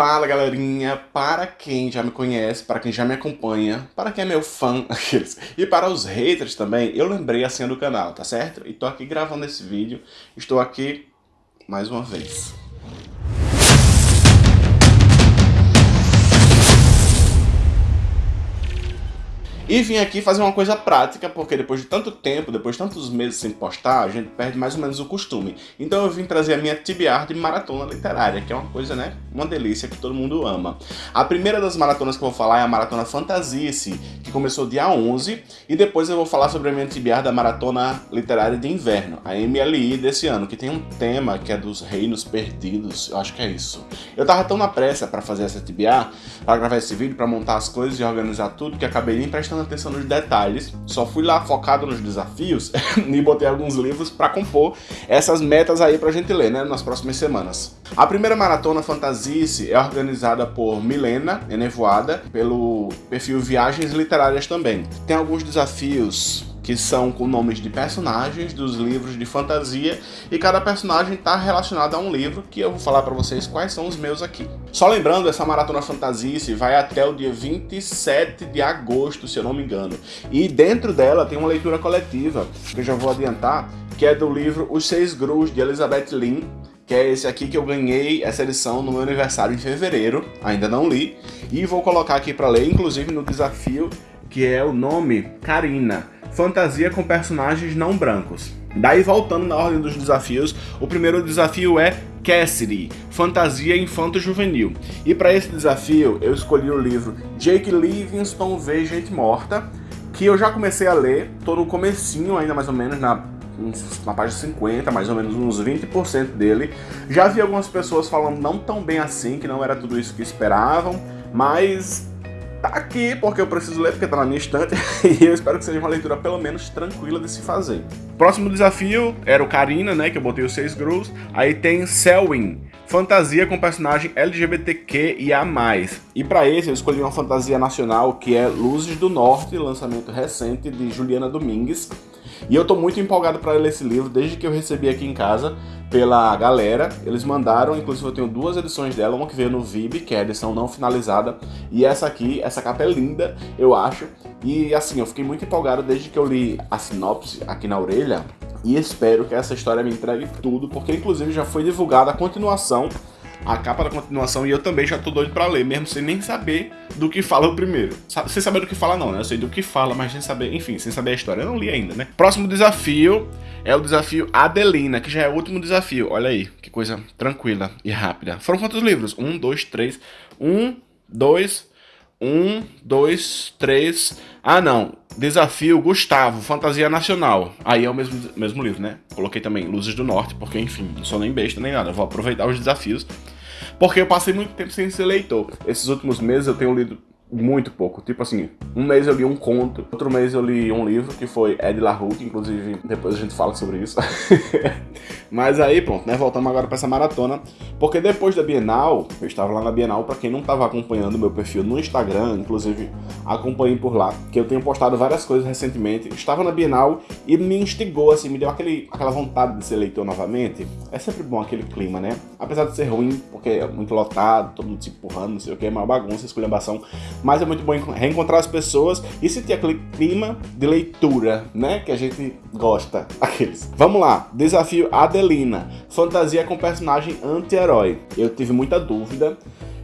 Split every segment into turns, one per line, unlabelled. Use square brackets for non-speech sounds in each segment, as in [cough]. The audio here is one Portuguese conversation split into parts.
Fala galerinha, para quem já me conhece, para quem já me acompanha, para quem é meu fã, [laughs] aqueles, e para os haters também, eu lembrei a senha do canal, tá certo? E tô aqui gravando esse vídeo, estou aqui mais uma vez. E vim aqui fazer uma coisa prática, porque depois de tanto tempo, depois de tantos meses sem postar, a gente perde mais ou menos o costume. Então eu vim trazer a minha TBR de maratona literária, que é uma coisa, né, uma delícia que todo mundo ama. A primeira das maratonas que eu vou falar é a Maratona Fantasice, que começou dia 11, e depois eu vou falar sobre a minha TBR da Maratona Literária de Inverno, a MLI desse ano, que tem um tema que é dos reinos perdidos, eu acho que é isso. Eu tava tão na pressa para fazer essa TBR, para gravar esse vídeo, para montar as coisas e organizar tudo, que acabei nem prestando prestando atenção nos detalhes, só fui lá focado nos desafios [laughs] e botei alguns livros para compor essas metas aí pra gente ler, né, nas próximas semanas. A primeira maratona Fantasice é organizada por Milena Enevoada, pelo perfil Viagens Literárias também. Tem alguns desafios que são com nomes de personagens dos livros de fantasia e cada personagem está relacionado a um livro que eu vou falar para vocês quais são os meus aqui. Só lembrando, essa Maratona Fantasice vai até o dia 27 de agosto, se eu não me engano. E dentro dela tem uma leitura coletiva, que eu já vou adiantar, que é do livro Os Seis Grus, de Elizabeth Lynn, que é esse aqui que eu ganhei essa edição no meu aniversário em fevereiro, ainda não li, e vou colocar aqui para ler, inclusive no desafio, que é o nome Karina fantasia com personagens não brancos. Daí voltando na ordem dos desafios, o primeiro desafio é Cassidy, fantasia infanto-juvenil. E para esse desafio eu escolhi o livro Jake Livingston vê gente morta, que eu já comecei a ler, tô no comecinho ainda mais ou menos, na, na página 50, mais ou menos uns 20% dele. Já vi algumas pessoas falando não tão bem assim, que não era tudo isso que esperavam, mas tá aqui porque eu preciso ler, porque tá na minha estante, [laughs] e eu espero que seja uma leitura pelo menos tranquila de se fazer. Próximo desafio era o Karina, né, que eu botei os seis grus, aí tem Selwyn, fantasia com personagem LGBTQ e a mais. E para esse eu escolhi uma fantasia nacional que é Luzes do Norte, lançamento recente de Juliana Domingues, e eu tô muito empolgado para ler esse livro desde que eu recebi aqui em casa pela galera. Eles mandaram, inclusive eu tenho duas edições dela, uma que veio no VIB, que é a edição não finalizada, e essa aqui, essa capa é linda, eu acho. E assim, eu fiquei muito empolgado desde que eu li a sinopse aqui na orelha, e espero que essa história me entregue tudo, porque inclusive já foi divulgada a continuação a capa da continuação e eu também já tô doido pra ler, mesmo sem nem saber do que fala o primeiro. Sem saber do que fala não, né? Eu sei do que fala, mas sem saber, enfim, sem saber a história. Eu não li ainda, né? Próximo desafio é o desafio Adelina, que já é o último desafio. Olha aí, que coisa tranquila e rápida. Foram quantos livros? Um, dois, três. Um, dois, um, dois, três. Ah, não. Desafio Gustavo, Fantasia Nacional. Aí é o mesmo, mesmo livro, né? Coloquei também Luzes do Norte, porque, enfim, não sou nem besta nem nada. vou aproveitar os desafios. Porque eu passei muito tempo sem ser leitor. Esses últimos meses eu tenho lido muito pouco. Tipo assim, um mês eu li um conto, outro mês eu li um livro, que foi Ed LaRue, que inclusive depois a gente fala sobre isso. [laughs] Mas aí, pronto, né, voltamos agora para essa maratona, porque depois da Bienal, eu estava lá na Bienal, para quem não estava acompanhando meu perfil no Instagram, inclusive acompanhem por lá, que eu tenho postado várias coisas recentemente, estava na Bienal e me instigou, assim, me deu aquele, aquela vontade de ser leitor novamente. É sempre bom aquele clima, né? Apesar de ser ruim, porque é muito lotado, todo mundo se empurrando, não sei o que, é uma bagunça, esculhambação, mas é muito bom reencontrar as pessoas e sentir aquele clima de leitura, né, que a gente gosta, [laughs] aqueles. Vamos lá, desafio Adelina, fantasia com personagem anti-herói. Eu tive muita dúvida,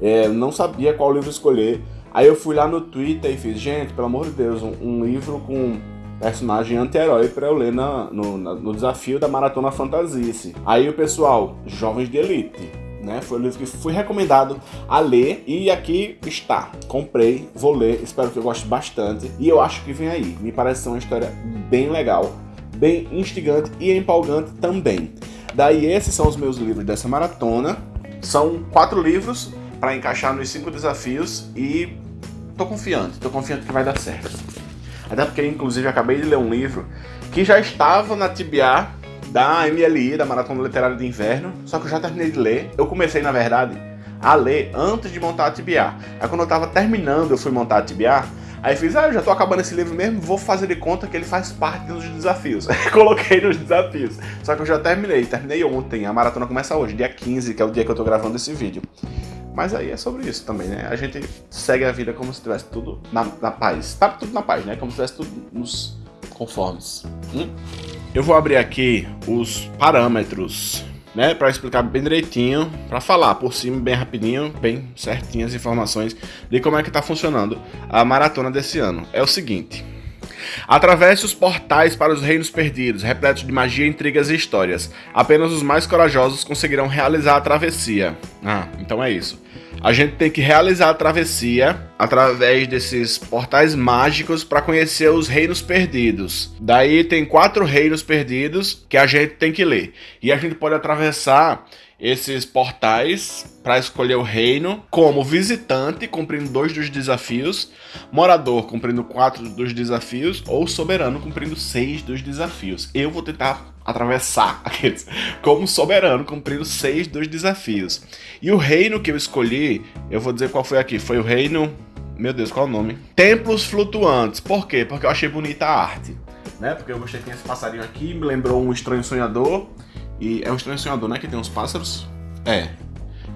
é, não sabia qual livro escolher, aí eu fui lá no Twitter e fiz, gente, pelo amor de Deus, um, um livro com personagem anti-herói para eu ler na, no, na, no desafio da Maratona Fantasice. Aí o pessoal, Jovens de Elite, né? Foi o livro que fui recomendado a ler e aqui está. Comprei, vou ler, espero que eu goste bastante e eu acho que vem aí. Me parece ser uma história bem legal, bem instigante e empolgante também. Daí esses são os meus livros dessa maratona. São quatro livros para encaixar nos cinco desafios e tô confiante, tô confiante que vai dar certo. Até porque, inclusive, acabei de ler um livro que já estava na TBA da MLI, da Maratona Literária de Inverno, só que eu já terminei de ler. Eu comecei, na verdade, a ler antes de montar a TBA. Aí quando eu tava terminando, eu fui montar a TBA, aí fiz, ah, eu já tô acabando esse livro mesmo, vou fazer de conta que ele faz parte dos desafios. [laughs] Coloquei nos desafios. Só que eu já terminei, terminei ontem, a maratona começa hoje, dia 15, que é o dia que eu tô gravando esse vídeo. Mas aí é sobre isso também, né? A gente segue a vida como se tivesse tudo na, na paz. Tá tudo na paz, né? Como se tivesse tudo nos conformes. Hum? Eu vou abrir aqui os parâmetros, né? Para explicar bem direitinho, para falar por cima bem rapidinho, bem certinho as informações de como é que tá funcionando a maratona desse ano. É o seguinte. Atravesse os portais para os reinos perdidos, repletos de magia, intrigas e histórias. Apenas os mais corajosos conseguirão realizar a travessia. Ah, então é isso. A gente tem que realizar a travessia através desses portais mágicos para conhecer os reinos perdidos. Daí tem quatro reinos perdidos que a gente tem que ler. E a gente pode atravessar esses portais para escolher o reino como visitante, cumprindo dois dos desafios, morador, cumprindo quatro dos desafios, ou soberano, cumprindo seis dos desafios. Eu vou tentar atravessar [laughs] aqueles como soberano, cumprindo seis dos desafios. E o reino que eu escolhi, eu vou dizer qual foi aqui, foi o reino. Meu Deus, qual é o nome? Templos Flutuantes. Por quê? Porque eu achei bonita a arte. Né? Porque eu gostei que tem esse passarinho aqui, me lembrou um estranho sonhador. E é um estranho sonhador, né? Que tem uns pássaros. É.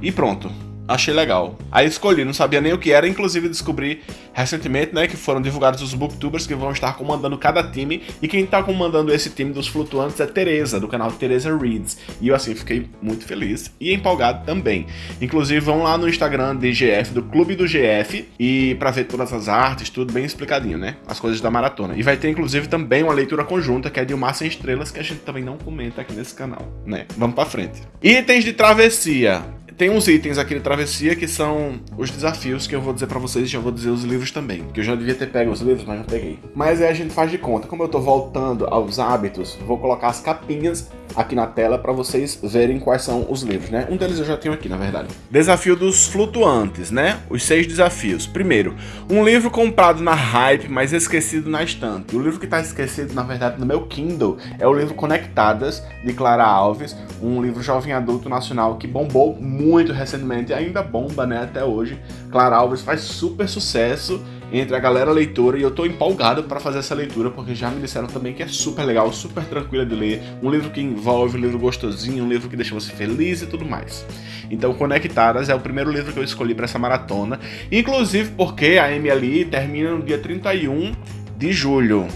E pronto achei legal. Aí escolhi, não sabia nem o que era, inclusive descobri recentemente, né, que foram divulgados os booktubers que vão estar comandando cada time, e quem está comandando esse time dos flutuantes é Teresa, do canal Teresa Reads. E eu assim fiquei muito feliz e empolgado também. Inclusive vão lá no Instagram de GF, do Clube do GF, e para ver todas as artes, tudo bem explicadinho, né? As coisas da maratona. E vai ter inclusive também uma leitura conjunta que é de O Mar Sem Estrelas, que a gente também não comenta aqui nesse canal, né? Vamos para frente. Itens de travessia tem uns itens aqui de travessia que são os desafios que eu vou dizer para vocês e já vou dizer os livros também. Que eu já devia ter pego os livros, mas não peguei. Mas aí a gente faz de conta. Como eu tô voltando aos hábitos, vou colocar as capinhas aqui na tela para vocês verem quais são os livros, né? Um deles eu já tenho aqui, na verdade. Desafio dos flutuantes, né? Os seis desafios. Primeiro, um livro comprado na hype, mas esquecido na estante. O livro que tá esquecido, na verdade, no meu Kindle é o livro Conectadas, de Clara Alves, um livro jovem adulto nacional que bombou muito recentemente, ainda bomba, né, até hoje. Clara Alves faz super sucesso entre a galera leitora e eu tô empolgado para fazer essa leitura porque já me disseram também que é super legal, super tranquila de ler, um livro que envolve, um livro gostosinho, um livro que deixa você feliz e tudo mais. Então, Conectadas é o primeiro livro que eu escolhi para essa maratona, inclusive porque a MLI termina no dia 31 de julho.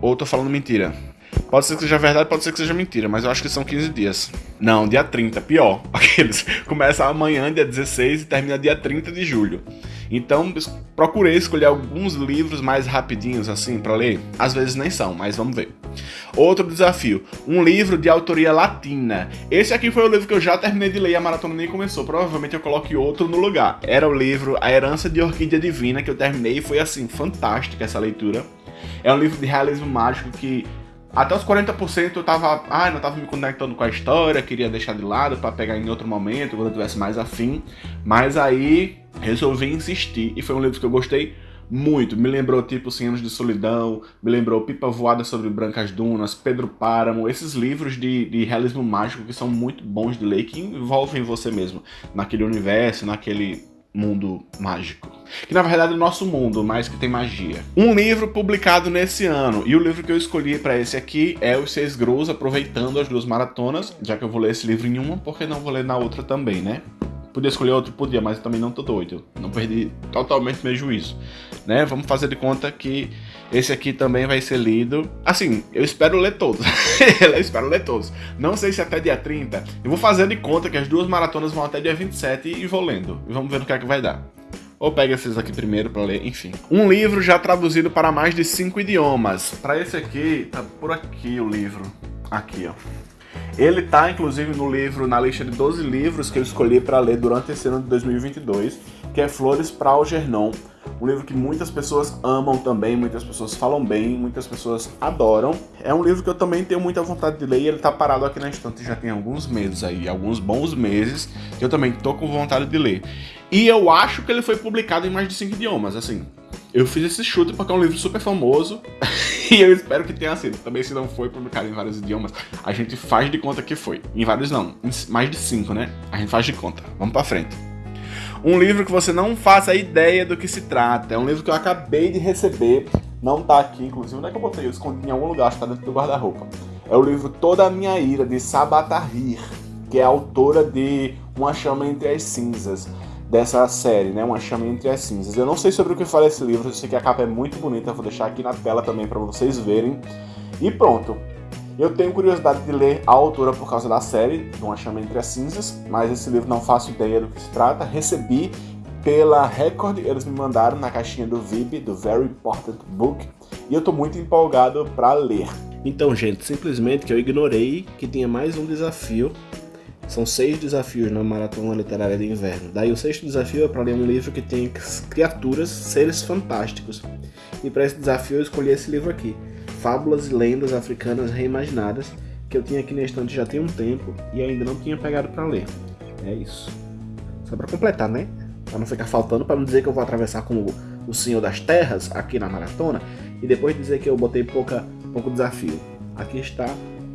Ou tô falando mentira? Pode ser que seja verdade, pode ser que seja mentira, mas eu acho que são 15 dias. Não, dia 30, pior. [laughs] Aqueles. Começa amanhã, dia 16, e termina dia 30 de julho. Então, procurei escolher alguns livros mais rapidinhos assim para ler. Às vezes nem são, mas vamos ver. Outro desafio, um livro de autoria latina. Esse aqui foi o livro que eu já terminei de ler e a maratona nem começou. Provavelmente eu coloque outro no lugar. Era o livro A Herança de Orquídea Divina que eu terminei e foi assim, fantástica essa leitura. É um livro de realismo mágico que até os 40% eu tava, ah, não tava me conectando com a história, queria deixar de lado para pegar em outro momento, quando eu tivesse mais afim. Mas aí resolvi insistir e foi um livro que eu gostei muito. Me lembrou tipo 100 anos de solidão, me lembrou Pipa Voada sobre Brancas Dunas, Pedro Páramo, esses livros de, de realismo mágico que são muito bons de ler, que envolvem você mesmo naquele universo, naquele mundo mágico. Que na verdade é o nosso mundo, mas que tem magia. Um livro publicado nesse ano, e o livro que eu escolhi para esse aqui é Os Seis Grus, aproveitando as duas maratonas, já que eu vou ler esse livro em uma, porque não vou ler na outra também, né? Podia escolher outro? Podia, mas também não tô doido. Não perdi totalmente meu juízo. Né? Vamos fazer de conta que esse aqui também vai ser lido. Assim, eu espero ler todos. [laughs] eu espero ler todos. Não sei se até dia 30. Eu vou fazer de conta que as duas maratonas vão até dia 27 e vou lendo. E vamos ver no que é que vai dar. Ou pega esses aqui primeiro para ler, enfim. Um livro já traduzido para mais de cinco idiomas. Para esse aqui, tá por aqui o livro. Aqui, ó. Ele tá, inclusive, no livro, na lista de 12 livros que eu escolhi para ler durante esse ano de 2022, que é Flores para Algernon. Um livro que muitas pessoas amam também, muitas pessoas falam bem, muitas pessoas adoram. É um livro que eu também tenho muita vontade de ler e ele tá parado aqui na estante já tem alguns meses aí, alguns bons meses, que eu também tô com vontade de ler. E eu acho que ele foi publicado em mais de cinco idiomas, assim. Eu fiz esse chute porque é um livro super famoso [laughs] e eu espero que tenha sido. Também se não foi publicado em vários idiomas, a gente faz de conta que foi. Em vários não, em mais de cinco, né? A gente faz de conta. Vamos pra frente. Um livro que você não faça ideia do que se trata. É um livro que eu acabei de receber. Não tá aqui, inclusive. Onde é que eu botei? Eu escondi em algum lugar, acho que tá dentro do guarda-roupa. É o livro Toda a Minha Ira, de Sabatahir, que é autora de Uma Chama Entre as Cinzas. dessa série, né? Uma chama entre as cinzas. Eu não sei sobre o que fala esse livro, eu sei que a capa é muito bonita, vou deixar aqui na tela também para vocês verem. E pronto. Eu tenho curiosidade de ler a autora por causa da série, Uma Chama Entre as Cinzas, mas esse livro não faço ideia do que se trata. Recebi pela Record, eles me mandaram na caixinha do VIP, do Very Important Book, e eu tô muito empolgado para ler. Então, gente, simplesmente que eu ignorei que tinha mais um desafio. São seis desafios na Maratona Literária de Inverno. Daí o sexto desafio é para ler um livro que tem criaturas, seres fantásticos. E para esse desafio eu escolhi esse livro aqui, Fábulas e Lendas Africanas Reimaginadas, que eu tinha aqui na estante já tem um tempo e ainda não tinha pegado para ler. É isso. Só para completar, né? Para não ficar faltando, para não dizer que eu vou atravessar como o Senhor das Terras aqui na maratona e depois dizer que eu botei pouca, pouco desafio. Aqui está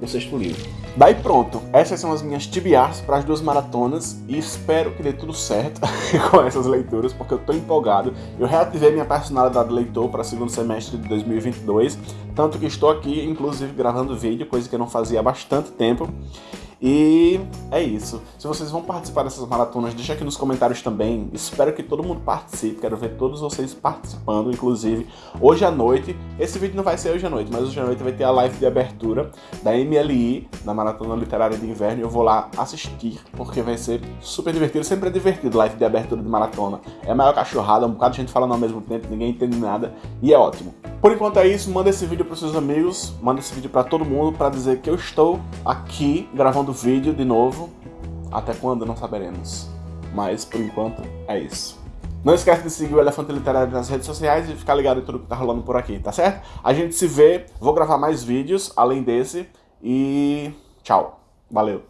o sexto livro. Daí pronto, essas são as minhas TBRs para as duas maratonas e espero que dê tudo certo [laughs] com essas leituras, porque eu tô empolgado. Eu reativei minha personalidade de leitor para o segundo semestre de 2022, tanto que estou aqui, inclusive, gravando vídeo, coisa que eu não fazia há bastante tempo. E é isso. Se vocês vão participar dessas maratonas, deixa aqui nos comentários também. Espero que todo mundo participe. Quero ver todos vocês participando, inclusive hoje à noite. Esse vídeo não vai ser hoje à noite, mas hoje à noite vai ter a live de abertura da MLI, da Maratona Literária de Inverno. E eu vou lá assistir, porque vai ser super divertido. Sempre é divertido live de abertura de maratona. É a maior cachorrada, um bocado de gente falando ao mesmo tempo, ninguém entende nada. E é ótimo. Por enquanto é isso, manda esse vídeo para seus amigos, manda esse vídeo para todo mundo para dizer que eu estou aqui gravando vídeo de novo. Até quando não saberemos. Mas por enquanto é isso. Não esquece de seguir o Elefante Literário nas redes sociais e ficar ligado em tudo que tá rolando por aqui, tá certo? A gente se vê, vou gravar mais vídeos além desse e tchau. Valeu.